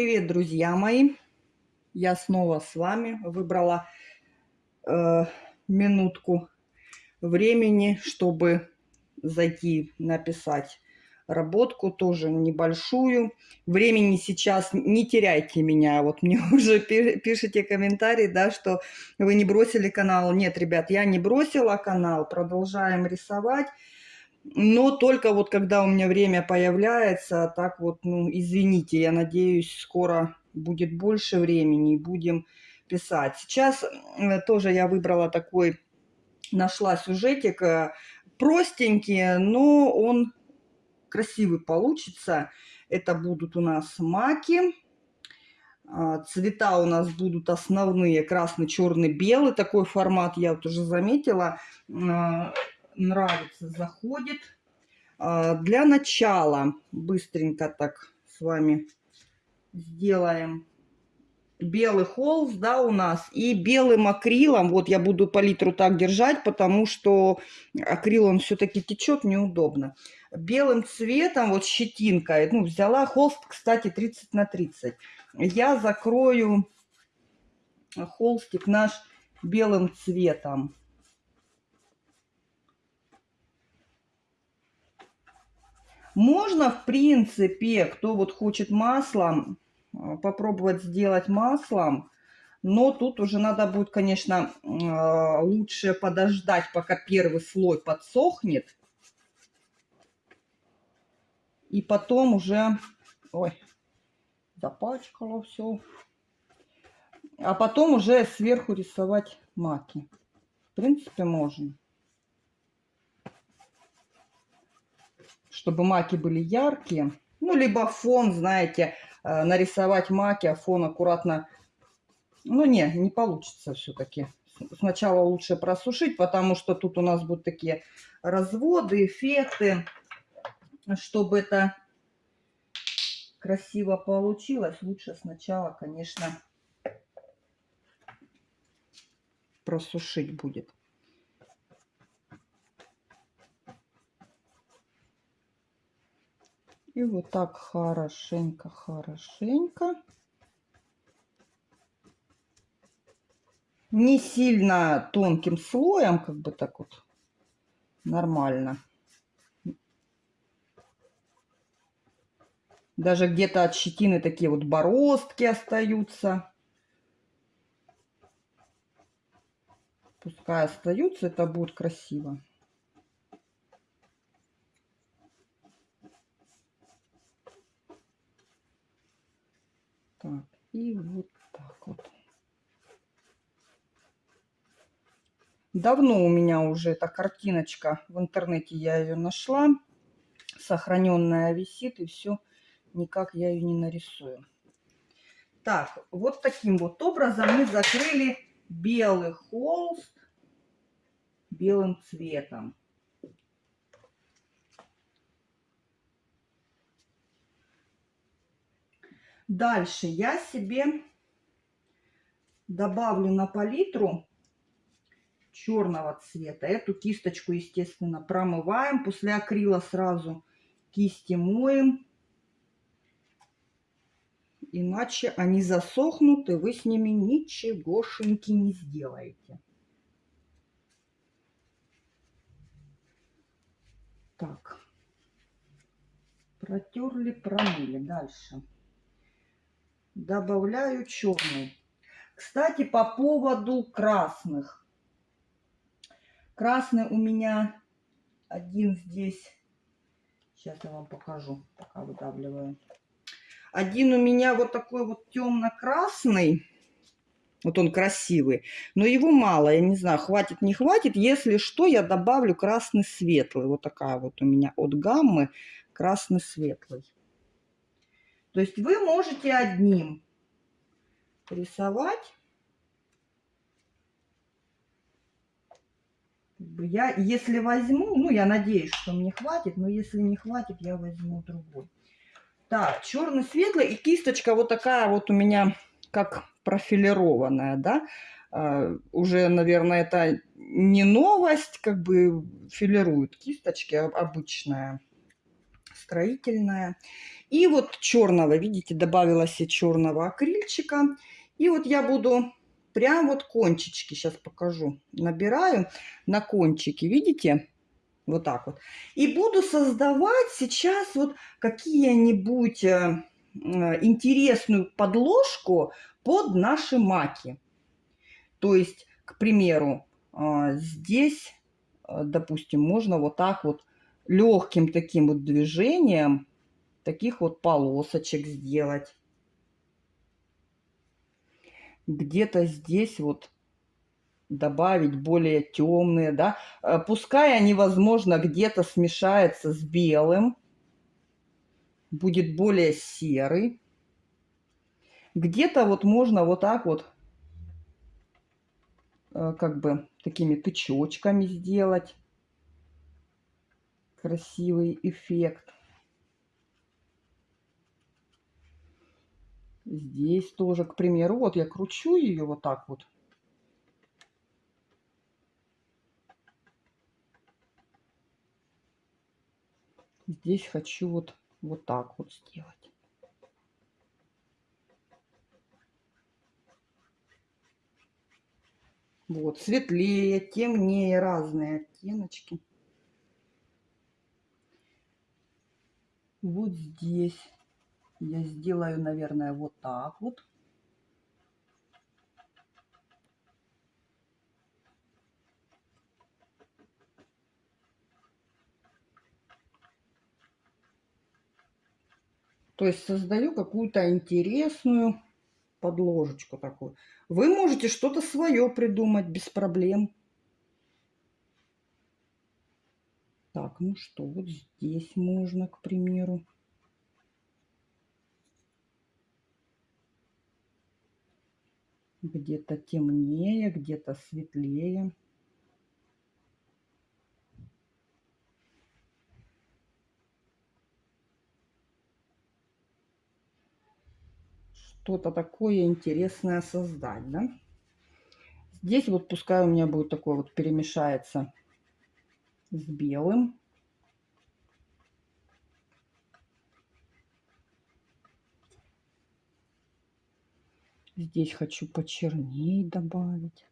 Привет, друзья мои! Я снова с вами выбрала э, минутку времени, чтобы зайти написать работку, тоже небольшую. Времени сейчас не теряйте меня. Вот мне уже пишите комментарии, да, что вы не бросили канал. Нет, ребят, я не бросила канал, продолжаем рисовать. Но только вот когда у меня время появляется, так вот, ну, извините, я надеюсь, скоро будет больше времени и будем писать. Сейчас тоже я выбрала такой, нашла сюжетик, э, простенький, но он красивый получится. Это будут у нас маки. А, цвета у нас будут основные красный, черный, белый. Такой формат я вот уже заметила а, нравится, заходит. А, для начала быстренько так с вами сделаем белый холст, да, у нас, и белым акрилом, вот я буду палитру так держать, потому что акрил, он все-таки течет, неудобно. Белым цветом, вот щетинкой, ну, взяла холст, кстати, 30 на 30. Я закрою холстик наш белым цветом. Можно, в принципе, кто вот хочет маслом, э, попробовать сделать маслом. Но тут уже надо будет, конечно, э, лучше подождать, пока первый слой подсохнет. И потом уже... Ой, запачкало все. А потом уже сверху рисовать маки. В принципе, можно. Чтобы маки были яркие. Ну, либо фон, знаете, э, нарисовать маки, а фон аккуратно... Ну, не, не получится все-таки. Сначала лучше просушить, потому что тут у нас будут такие разводы, эффекты. Чтобы это красиво получилось, лучше сначала, конечно, просушить будет. И вот так хорошенько, хорошенько. Не сильно тонким слоем, как бы так вот, нормально. Даже где-то от щетины такие вот бороздки остаются. Пускай остаются, это будет красиво. Так, и вот так вот. Давно у меня уже эта картиночка в интернете, я ее нашла. Сохраненная висит, и все, никак я ее не нарисую. Так, вот таким вот образом мы закрыли белый холст белым цветом. Дальше я себе добавлю на палитру черного цвета. Эту кисточку, естественно, промываем. После акрила сразу кисти моем. Иначе они засохнут, и вы с ними ничегошеньки не сделаете. Так. Протерли, промыли. Дальше добавляю черный. Кстати, по поводу красных. Красный у меня один здесь. Сейчас я вам покажу, пока выдавливаю. Один у меня вот такой вот темно-красный. Вот он красивый. Но его мало. Я не знаю, хватит, не хватит. Если что, я добавлю красный светлый. Вот такая вот у меня от гаммы красный светлый. То есть вы можете одним рисовать. Я, если возьму, ну, я надеюсь, что мне хватит, но если не хватит, я возьму другой. Так, черный, светлый и кисточка вот такая вот у меня, как профилированная, да. Uh, уже, наверное, это не новость, как бы филируют кисточки, обычная строительная. И вот черного, видите, добавилась и черного акрильчика. И вот я буду прям вот кончички, сейчас покажу, набираю на кончики, видите? Вот так вот. И буду создавать сейчас вот какие-нибудь э, э, интересную подложку под наши маки. То есть, к примеру, э, здесь, допустим, можно вот так вот легким таким вот движением таких вот полосочек сделать. Где-то здесь вот добавить более темные, да. Э, пускай они, возможно, где-то смешаются с белым, будет более серый. Где-то вот можно вот так вот, э, как бы такими тычочками сделать красивый эффект. Здесь тоже, к примеру, вот я кручу ее вот так вот. Здесь хочу вот, вот так вот сделать. Вот, светлее, темнее, разные оттеночки. Вот здесь я сделаю, наверное, вот так вот. То есть создаю какую-то интересную подложечку такую. Вы можете что-то свое придумать без проблем. Так, ну что, вот здесь можно, к примеру. Где-то темнее, где-то светлее. что-то такое интересное создать, да. Здесь вот пускай у меня будет такое вот перемешается с белым. Здесь хочу почерней добавить.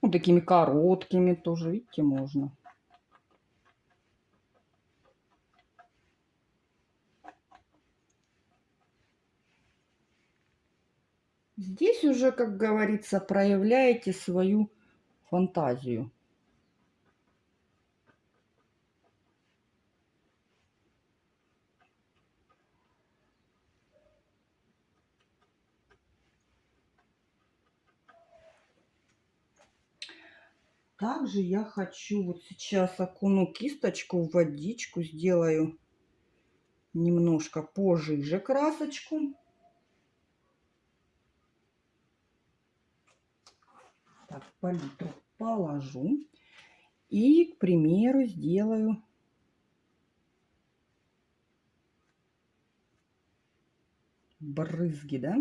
Вот такими короткими тоже, видите, можно. Здесь уже, как говорится, проявляете свою фантазию. Также я хочу вот сейчас окуну кисточку в водичку, сделаю немножко пожиже красочку. так, палитру положу. И, к примеру, сделаю брызги, да?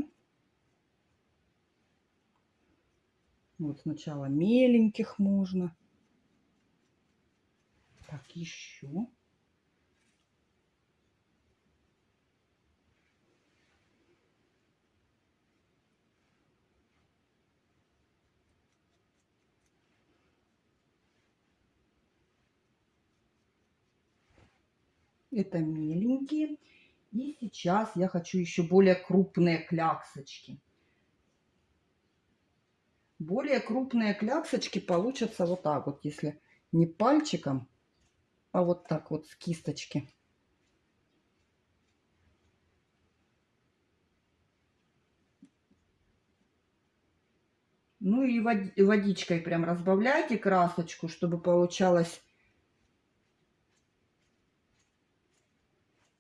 Вот сначала меленьких можно. Так, еще. Это миленькие. И сейчас я хочу еще более крупные кляксочки. Более крупные кляксочки получатся вот так вот, если не пальчиком, а вот так вот с кисточки. Ну и водичкой прям разбавляйте красочку, чтобы получалось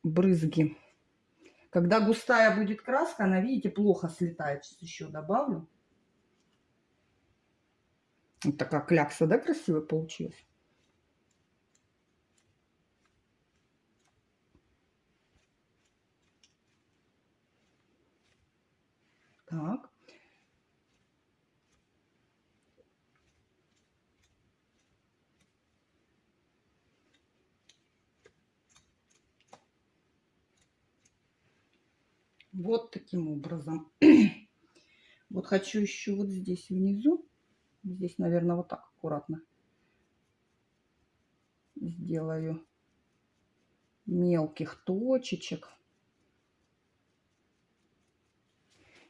брызги. Когда густая будет краска, она, видите, плохо слетает. Сейчас еще добавлю. Вот такая клякса, да, красиво получилась? Так. Вот таким образом. Вот хочу еще вот здесь внизу Здесь, наверное, вот так аккуратно сделаю мелких точечек.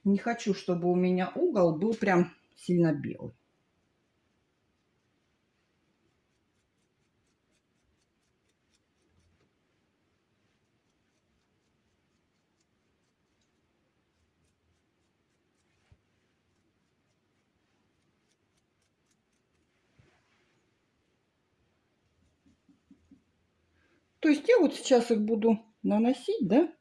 Не хочу, чтобы у меня угол был прям сильно белый. Вот сейчас их буду наносить, да?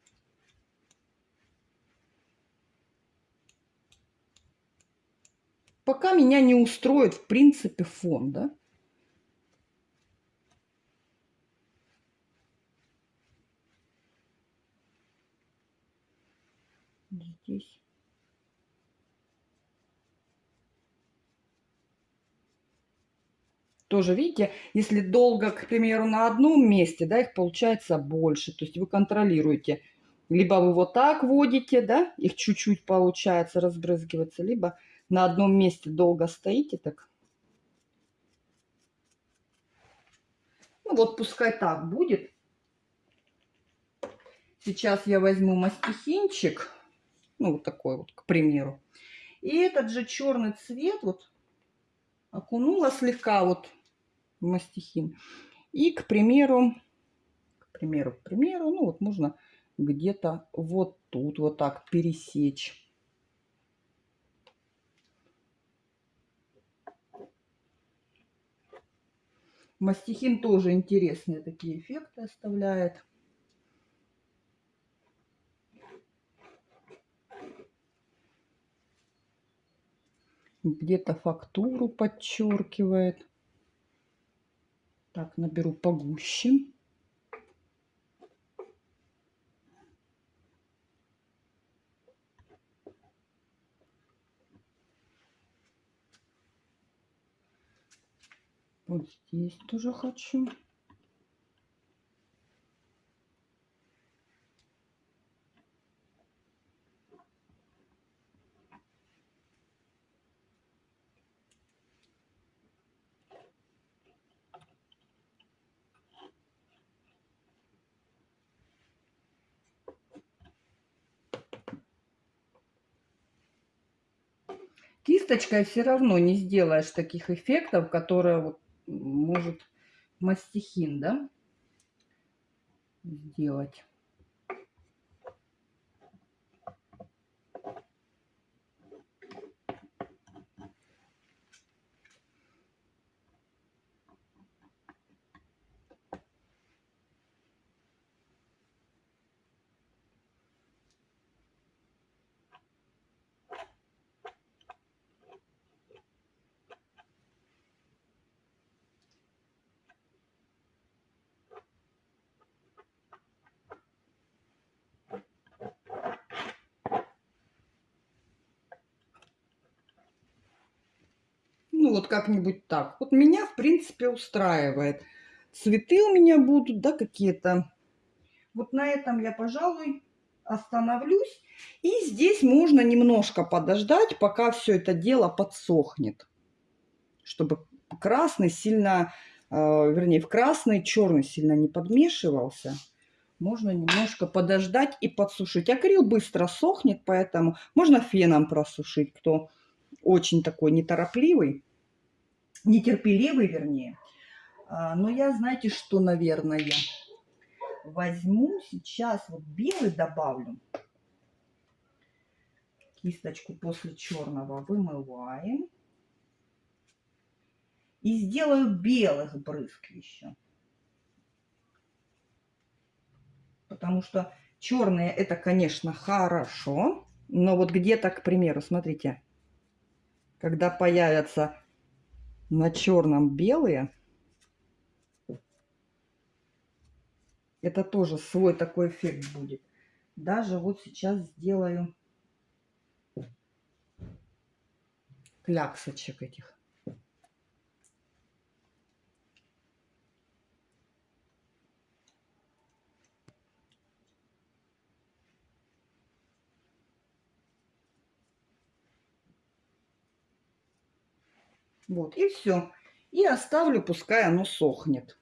Пока меня не устроит, в принципе, фон, да? Здесь. Тоже, видите, если долго, к примеру, на одном месте, да, их получается больше. То есть вы контролируете. Либо вы вот так водите, да, их чуть-чуть получается разбрызгиваться, либо на одном месте долго стоите так. Ну вот пускай так будет. Сейчас я возьму мастихинчик, ну вот такой вот, к примеру. И этот же черный цвет вот окунула слегка вот мастихин. И, к примеру, к примеру, к примеру, ну вот можно где-то вот тут вот так пересечь. Мастихин тоже интересные такие эффекты оставляет. Где-то фактуру подчеркивает. Так, наберу погуще. Вот здесь тоже хочу. Кисточкой все равно не сделаешь таких эффектов, которые вот может мастихин, да, сделать. Ну, как-нибудь так. Вот меня, в принципе, устраивает. Цветы у меня будут, да, какие-то. Вот на этом я, пожалуй, остановлюсь. И здесь можно немножко подождать, пока все это дело подсохнет. Чтобы красный сильно, э, вернее, в красный черный сильно не подмешивался. Можно немножко подождать и подсушить. Акрил быстро сохнет, поэтому можно феном просушить, кто очень такой неторопливый нетерпеливый, вернее. А, но я, знаете, что, наверное, возьму сейчас вот белый добавлю. Кисточку после черного вымываем. И сделаю белых брызг еще. Потому что черные это, конечно, хорошо. Но вот где-то, к примеру, смотрите, когда появятся на черном белые. Это тоже свой такой эффект будет. Даже вот сейчас сделаю кляксочек этих. Вот, и все. И оставлю, пускай оно сохнет.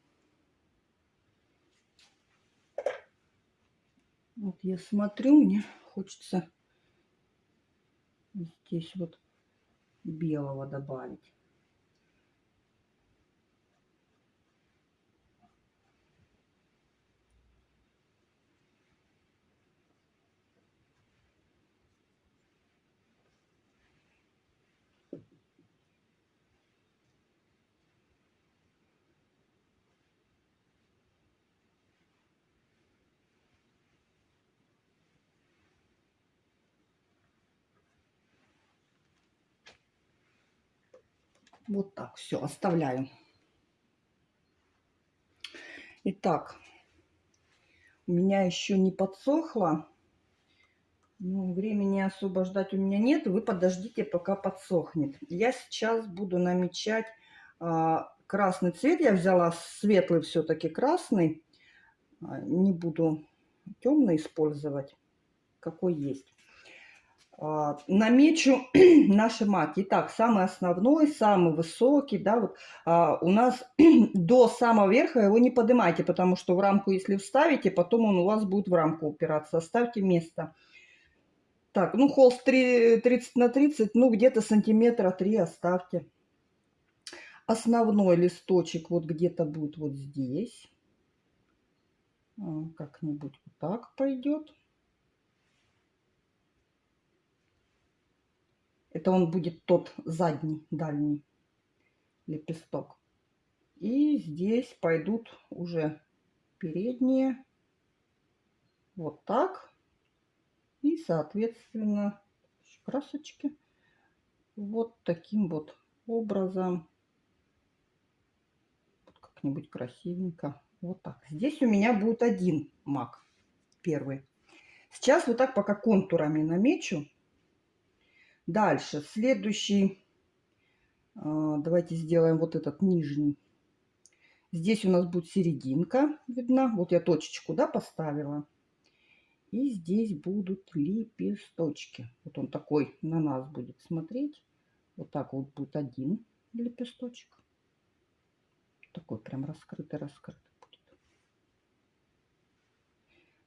Вот я смотрю, мне хочется здесь вот белого добавить. Вот так, все, оставляю. Итак, у меня еще не подсохло. Ну, времени особо ждать у меня нет. Вы подождите, пока подсохнет. Я сейчас буду намечать а, красный цвет. Я взяла светлый все-таки красный. А, не буду темный использовать, какой есть. А, намечу наши маки. Итак, самый основной, самый высокий, да, вот а, у нас до самого верха его не поднимайте, потому что в рамку, если вставите, потом он у вас будет в рамку упираться. Оставьте место. Так, ну холст 3, 30 на 30, ну где-то сантиметра 3 оставьте. Основной листочек вот где-то будет вот здесь. А, как-нибудь вот так пойдет. Это он будет тот задний, дальний лепесток. И здесь пойдут уже передние. Вот так. И, соответственно, красочки. Вот таким вот образом. Вот как-нибудь красивенько. Вот так. Здесь у меня будет один мак. Первый. Сейчас вот так пока контурами намечу. Дальше, следующий, а, давайте сделаем вот этот нижний. Здесь у нас будет серединка видна. Вот я точечку, да, поставила. И здесь будут лепесточки. Вот он такой на нас будет смотреть. Вот так вот будет один лепесточек. Такой прям раскрытый-раскрытый будет.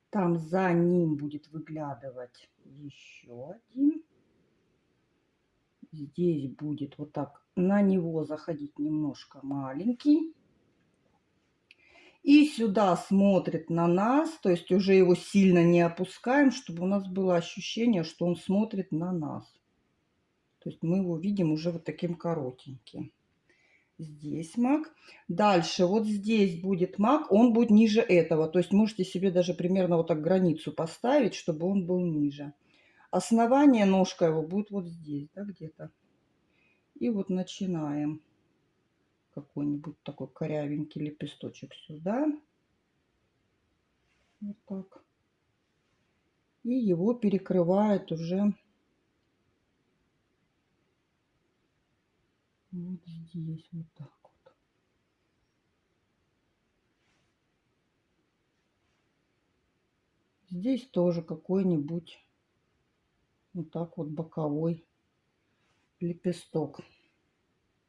Там за ним будет выглядывать еще один здесь будет вот так на него заходить немножко маленький. И сюда смотрит на нас, то есть уже его сильно не опускаем, чтобы у нас было ощущение, что он смотрит на нас. То есть мы его видим уже вот таким коротеньким. Здесь маг. Дальше вот здесь будет маг, он будет ниже этого. То есть можете себе даже примерно вот так границу поставить, чтобы он был ниже. Основание ножка его будет вот здесь, да, где-то. И вот начинаем какой-нибудь такой корявенький лепесточек сюда. Вот так. И его перекрывает уже вот здесь, вот так. Здесь тоже какой-нибудь вот так вот боковой лепесток.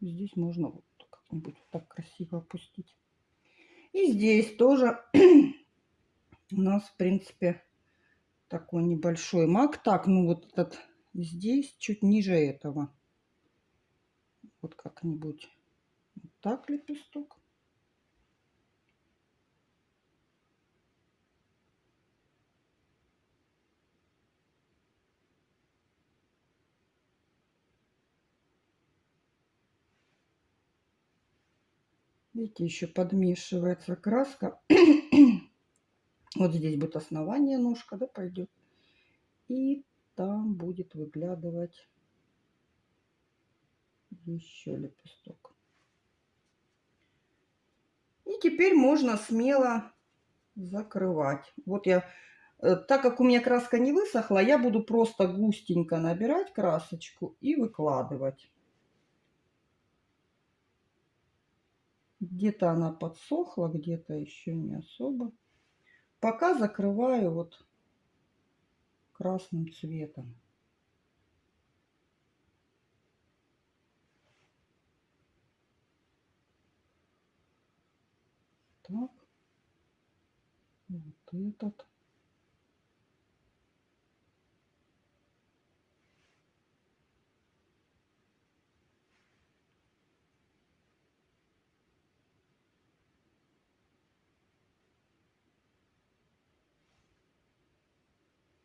Здесь можно вот как-нибудь вот так красиво опустить. И здесь тоже у нас, в принципе, такой небольшой мак. Так, ну вот этот здесь чуть ниже этого. Вот как-нибудь вот так лепесток. Видите, еще подмешивается краска. вот здесь будет основание ножка, да, пойдет. И там будет выглядывать еще лепесток. И теперь можно смело закрывать. Вот я, э, так как у меня краска не высохла, я буду просто густенько набирать красочку и выкладывать. Где-то она подсохла, где-то еще не особо. Пока закрываю вот красным цветом. Так. Вот этот.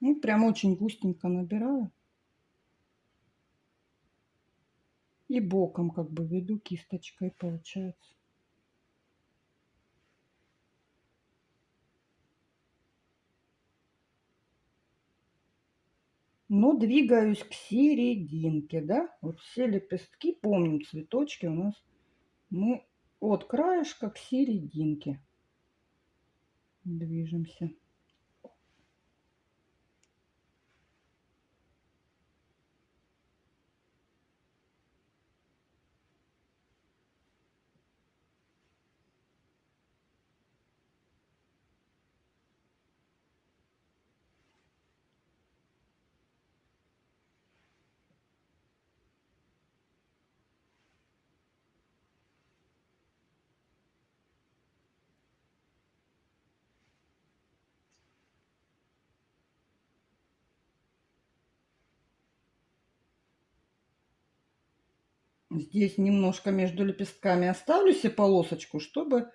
Ну, прям очень густенько набираю. И боком как бы веду кисточкой получается. Но двигаюсь к серединке, да? Вот все лепестки, помним, цветочки у нас мы от краешка к серединке движемся. Здесь немножко между лепестками оставлю себе полосочку, чтобы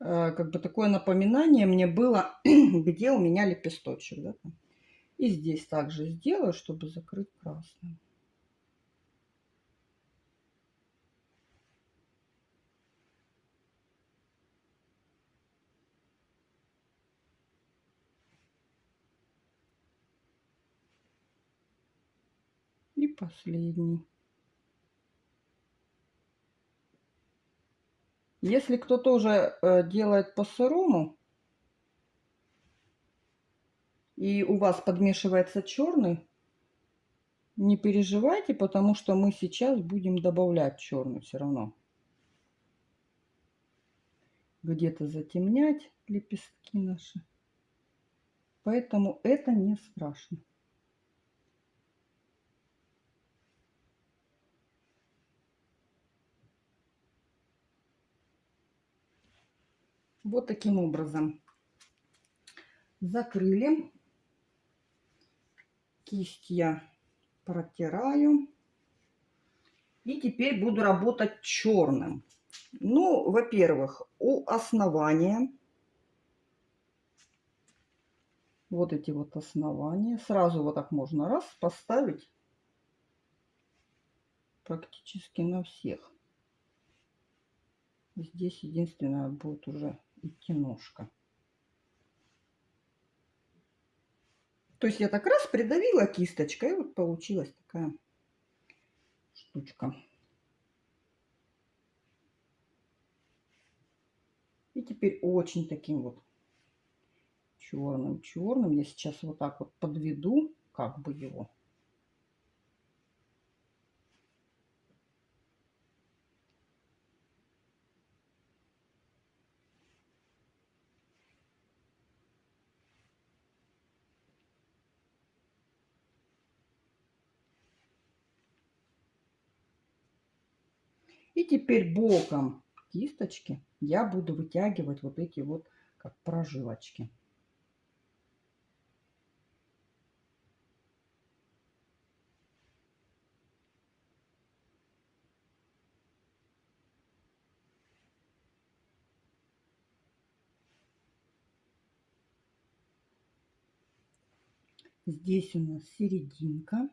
э, как бы такое напоминание мне было, где у меня лепесточек. Да? И здесь также сделаю, чтобы закрыть красным. И последний. Если кто тоже э, делает по-сырому, и у вас подмешивается черный, не переживайте, потому что мы сейчас будем добавлять черный все равно. Где-то затемнять лепестки наши. Поэтому это не страшно. Вот таким образом закрыли. Кисть я протираю. И теперь буду работать черным. Ну, во-первых, у основания вот эти вот основания. Сразу вот так можно раз поставить практически на всех. Здесь единственное будет уже идти ножка. То есть я так раз придавила кисточкой, и вот получилась такая штучка. И теперь очень таким вот черным-черным я сейчас вот так вот подведу, как бы его. И теперь боком кисточки я буду вытягивать вот эти вот как прожилочки. Здесь у нас серединка.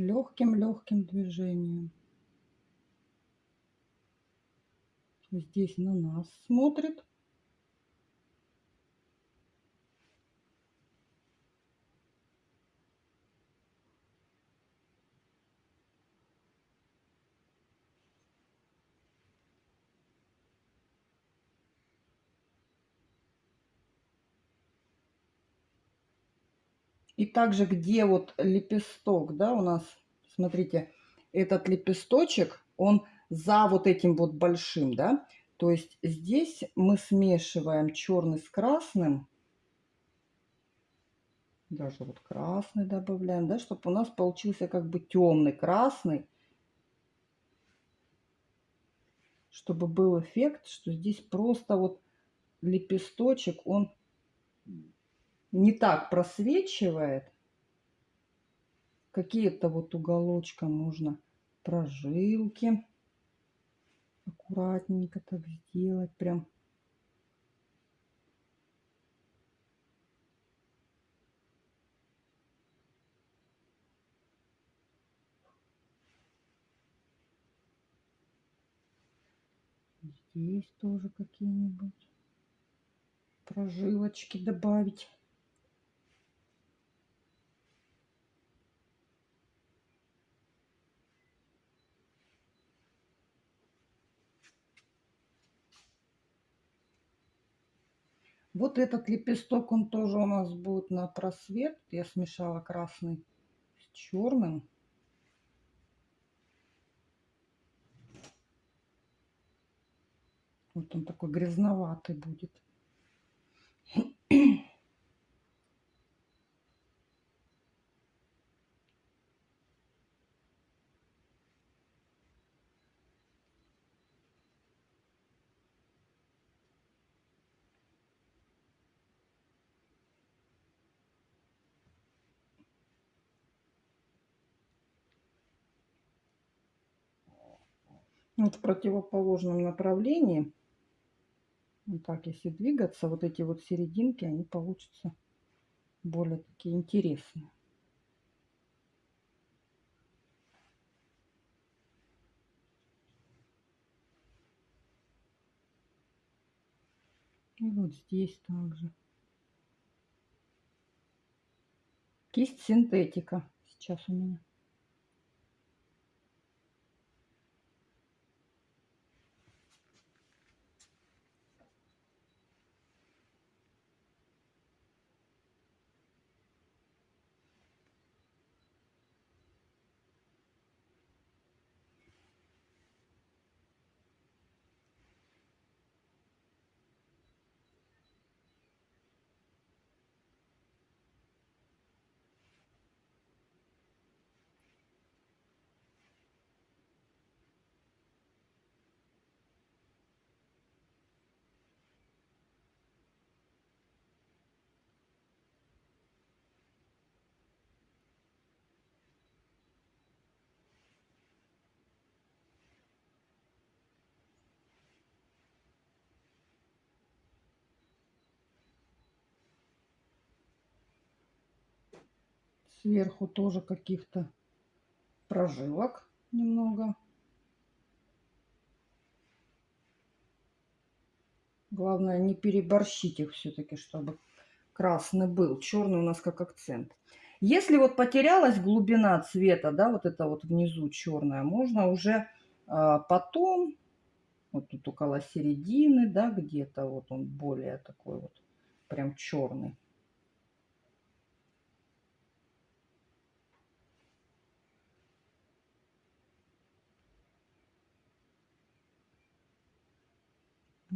Легким-легким движением. Здесь на нас смотрит. И также, где вот лепесток, да, у нас, смотрите, этот лепесточек, он за вот этим вот большим, да. То есть здесь мы смешиваем черный с красным. Даже вот красный добавляем, да, чтобы у нас получился как бы темный красный. чтобы был эффект, что здесь просто вот лепесточек, он не так просвечивает. Какие-то вот уголочком нужно прожилки. Аккуратненько так сделать прям. Здесь тоже какие-нибудь прожилочки добавить. Вот этот лепесток, он тоже у нас будет на просвет. Я смешала красный с черным. Вот он такой грязноватый будет. Вот в противоположном направлении вот так, если двигаться, вот эти вот серединки, они получатся более такие интересные. И вот здесь также. Кисть синтетика сейчас у меня. Сверху тоже каких-то прожилок немного. Главное не переборщить их все-таки, чтобы красный был. Черный у нас как акцент. Если вот потерялась глубина цвета, да, вот это вот внизу черная, можно уже а, потом, вот тут около середины, да, где-то вот он более такой вот прям черный.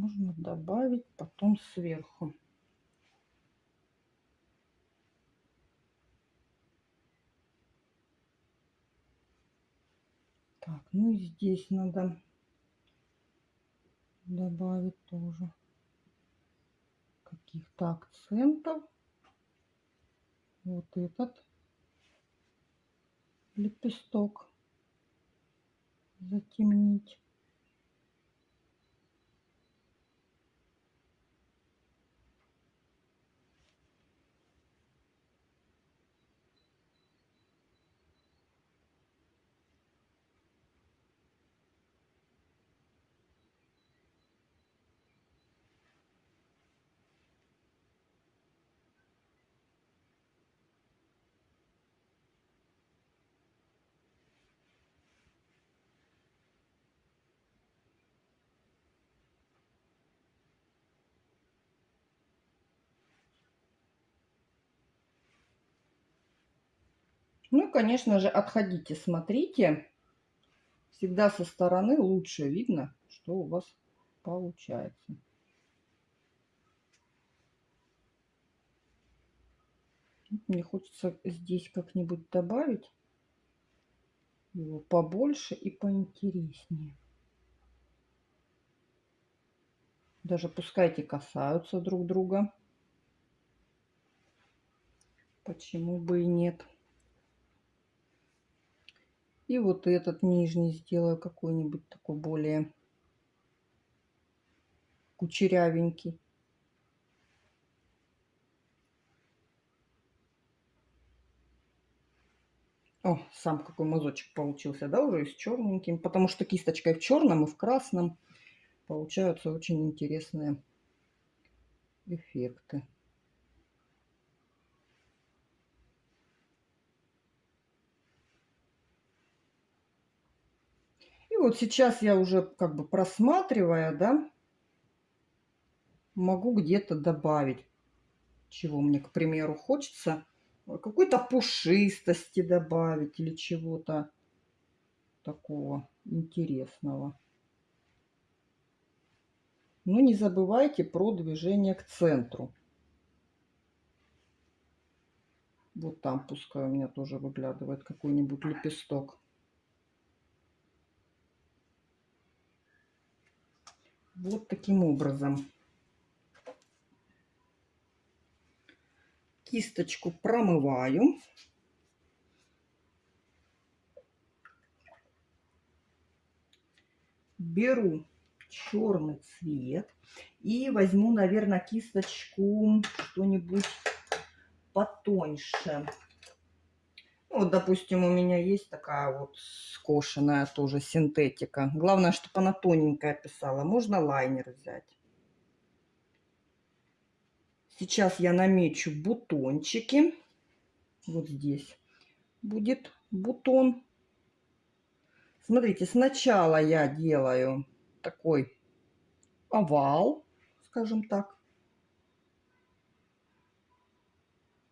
Можно добавить потом сверху. Так, ну и здесь надо добавить тоже каких-то акцентов. Вот этот лепесток затемнить. Ну, конечно же, отходите, смотрите. Всегда со стороны лучше видно, что у вас получается. Мне хочется здесь как-нибудь добавить его побольше и поинтереснее. Даже пускай эти касаются друг друга. Почему бы и нет? И вот этот нижний сделаю какой-нибудь такой более кучерявенький. О, сам какой мазочек получился, да, уже с черненьким, потому что кисточкой в черном и в красном получаются очень интересные эффекты. И вот сейчас я уже как бы просматривая, да, могу где-то добавить, чего мне, к примеру, хочется. Какой-то пушистости добавить или чего-то такого интересного. Но не забывайте про движение к центру. Вот там пускай у меня тоже выглядывает какой-нибудь лепесток. Вот таким образом. Кисточку промываю. Беру черный цвет и возьму, наверное, кисточку что-нибудь потоньше. Ну, вот, допустим, у меня есть такая вот скошенная тоже синтетика. Главное, чтобы она тоненькая писала. Можно лайнер взять. Сейчас я намечу бутончики. Вот здесь будет бутон. Смотрите, сначала я делаю такой овал, скажем так.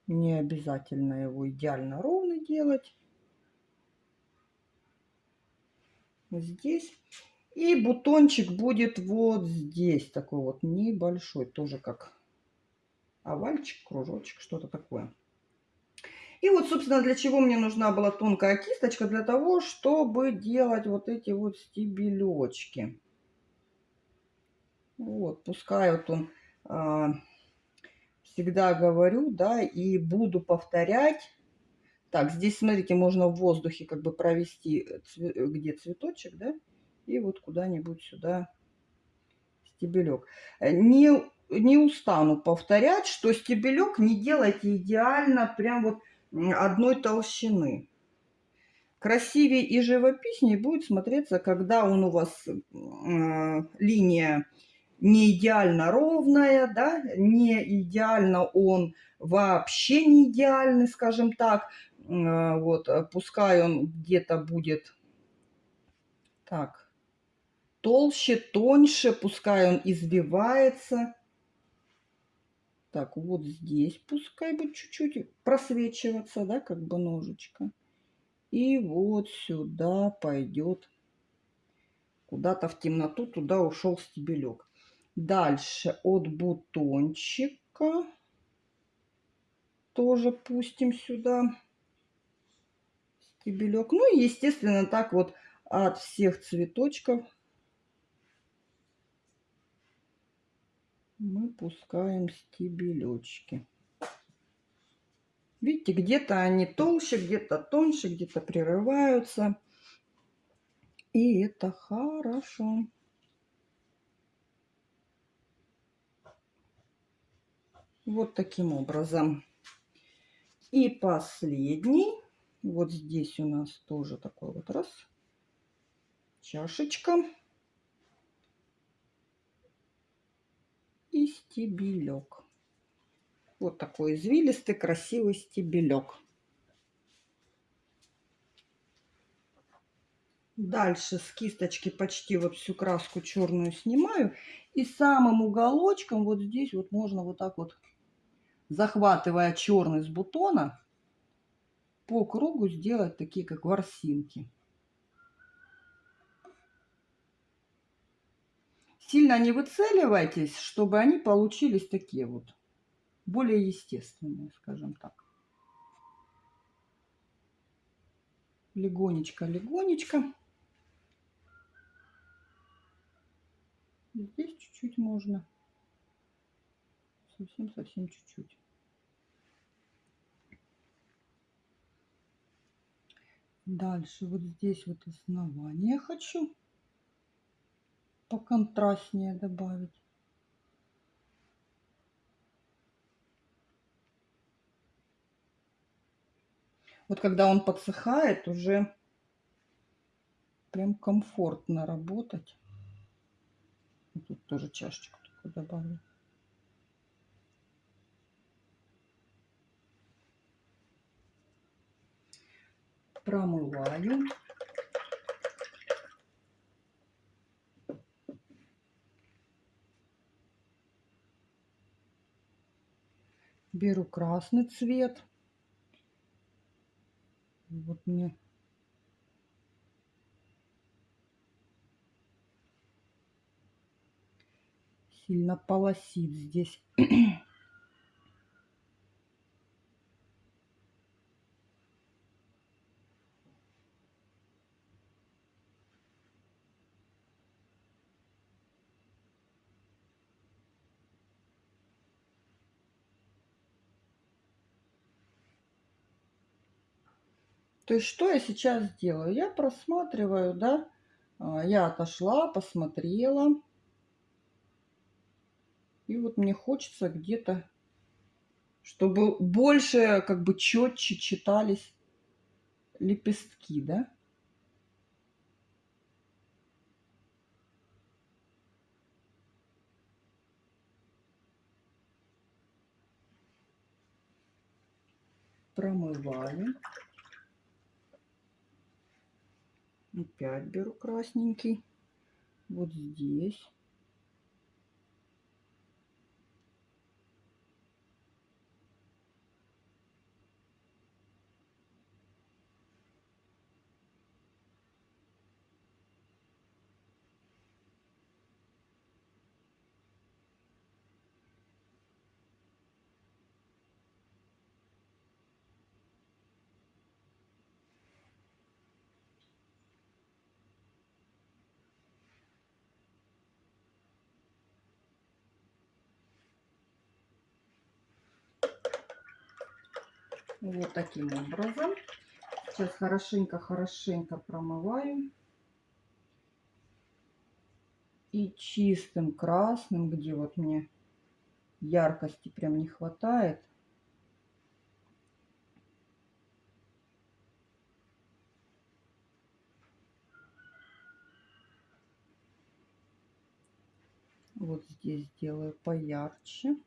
Не обязательно его идеально ровный делать. Здесь. И бутончик будет вот здесь, такой вот небольшой, тоже как овальчик, кружочек, что-то такое. И вот, собственно, для чего мне нужна была тонкая кисточка? Для того, чтобы делать вот эти вот стебелечки. Вот, пускай вот он, а, всегда говорю, да, и буду повторять. Так, здесь, смотрите, можно в воздухе как бы провести, где цветочек, да, и вот куда-нибудь сюда стебелек. Не, не устану повторять, что стебелек не делайте идеально прям вот одной толщины. Красивее и живописнее будет смотреться, когда он у вас э, линия не идеально ровная, да, не идеально он вообще не идеальный, скажем так. Э, вот, пускай он где-то будет так, толще, тоньше, пускай он избивается. Так, вот здесь пускай будет чуть-чуть просвечиваться, да, как бы ножичка. И вот сюда пойдет куда-то в темноту, туда ушел стебелек. Дальше от бутончика тоже пустим сюда стебелек. Ну и, естественно, так вот от всех цветочков мы пускаем стебелечки. Видите, где-то они толще, где-то тоньше, где-то прерываются. И это хорошо. Вот таким образом. И последний. Вот здесь у нас тоже такой вот раз. Чашечка. И стебелек. Вот такой извилистый, красивый стебелек. Дальше с кисточки почти вот всю краску черную снимаю. И самым уголочком вот здесь вот можно вот так вот захватывая черный с бутона, по кругу сделать такие, как ворсинки. Сильно не выцеливайтесь, чтобы они получились такие вот, более естественные, скажем так. Легонечко, легонечко. Здесь чуть-чуть можно. Совсем-совсем чуть-чуть. Дальше вот здесь вот основание хочу поконтрастнее добавить. Вот когда он подсыхает, уже прям комфортно работать. Тут тоже чашечку добавлю. Промываю. Беру красный цвет. Вот мне сильно полосит здесь. То есть что я сейчас делаю? Я просматриваю, да, а, я отошла, посмотрела. И вот мне хочется где-то, чтобы больше, как бы четче читались лепестки, да. Промываю. Опять беру красненький. Вот здесь. Вот таким образом. Сейчас хорошенько-хорошенько промываю. И чистым красным, где вот мне яркости прям не хватает. Вот здесь сделаю поярче.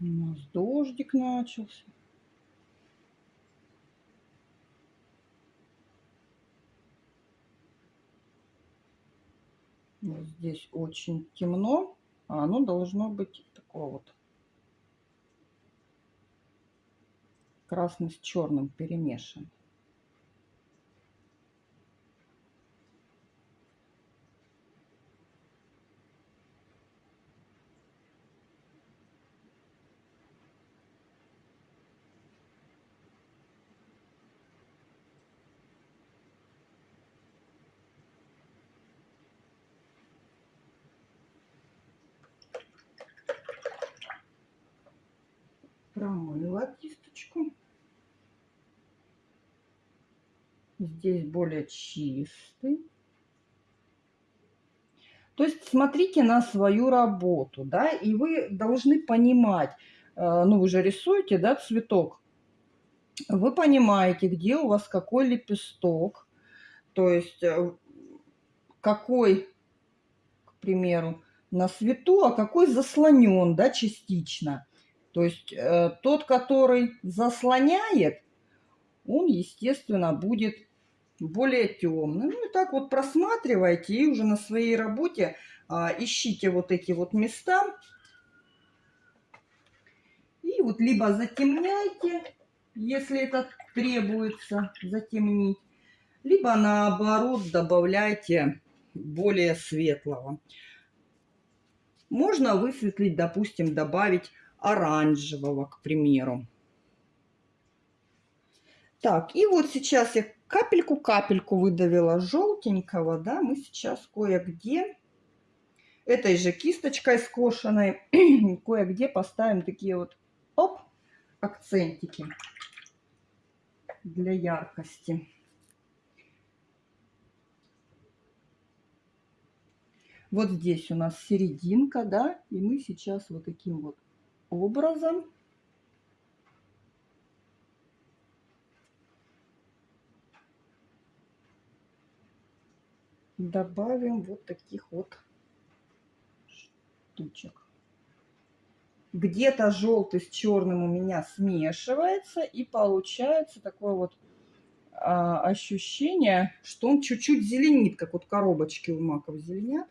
У нас дождик начался. Вот здесь очень темно, а оно должно быть такое вот красный с черным перемешан. Кисточку. Здесь более чистый. То есть смотрите на свою работу, да, и вы должны понимать, э, ну вы же рисуете, да, цветок. Вы понимаете, где у вас какой лепесток, то есть э, какой, к примеру, на свету, а какой заслонен, да, частично. То есть э, тот, который заслоняет, он, естественно, будет более темный. Ну и так вот просматривайте и уже на своей работе а, ищите вот эти вот места. И вот либо затемняйте, если это требуется затемнить, либо наоборот добавляйте более светлого. Можно высветлить, допустим, добавить оранжевого, к примеру. Так, и вот сейчас я капельку-капельку выдавила желтенького, да, мы сейчас кое-где этой же кисточкой скошенной кое-где поставим такие вот, оп, акцентики для яркости. Вот здесь у нас серединка, да, и мы сейчас вот таким вот образом добавим вот таких вот штучек. Где-то желтый с черным у меня смешивается и получается такое вот а, ощущение, что он чуть-чуть зеленит, как вот коробочки у маков зеленят.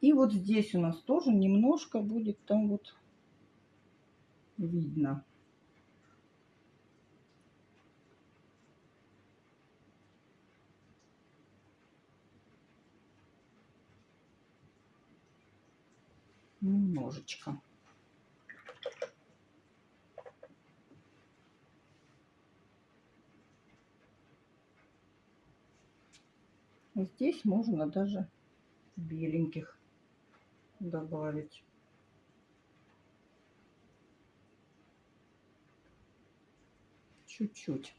И вот здесь у нас тоже немножко будет там вот видно. Немножечко. Здесь можно даже беленьких добавить. Чуть-чуть.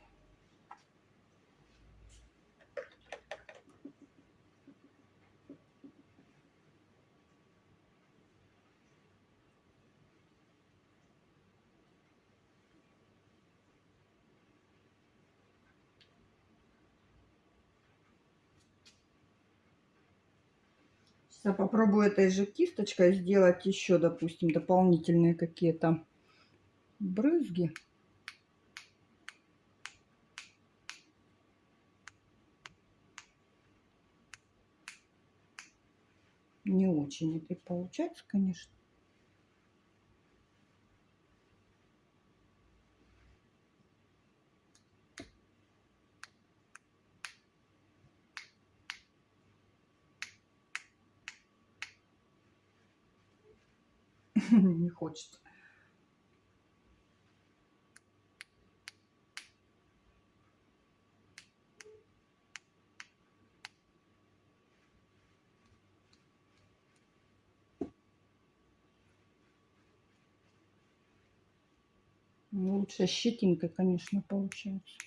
Я попробую этой же кисточкой сделать еще, допустим, дополнительные какие-то брызги. Не очень это получается, конечно. не хочет. Лучше щетинка, конечно, получается.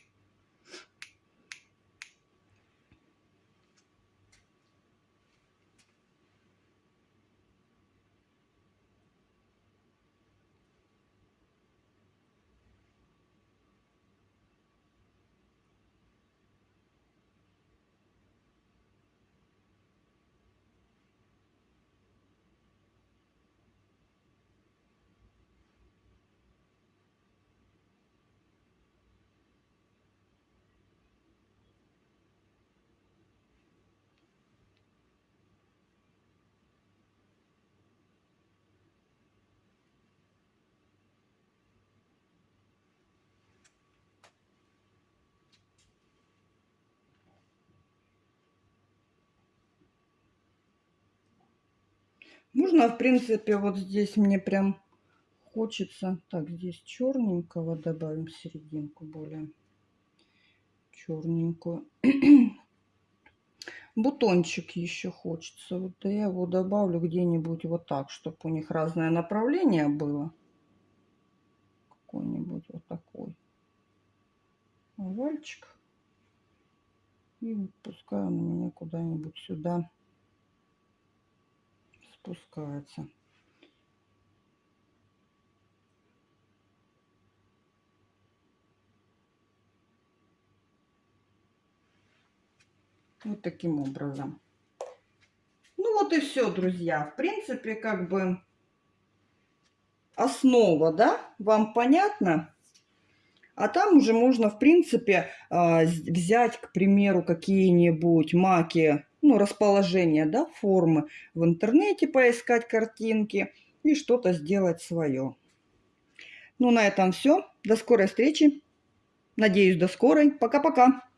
Можно, в принципе, вот здесь мне прям хочется... Так, здесь черненького добавим серединку более черненькую. Бутончик еще хочется. Вот я его добавлю где-нибудь вот так, чтобы у них разное направление было. Какой-нибудь вот такой овальчик. И пускай он у меня куда-нибудь сюда спускается. Вот таким образом. Ну вот и все, друзья. В принципе, как бы основа, да, вам понятно? А там уже можно, в принципе, а, взять, к примеру, какие-нибудь маки ну, расположение, да, формы в интернете, поискать картинки и что-то сделать свое. Ну, на этом все. До скорой встречи. Надеюсь, до скорой. Пока-пока.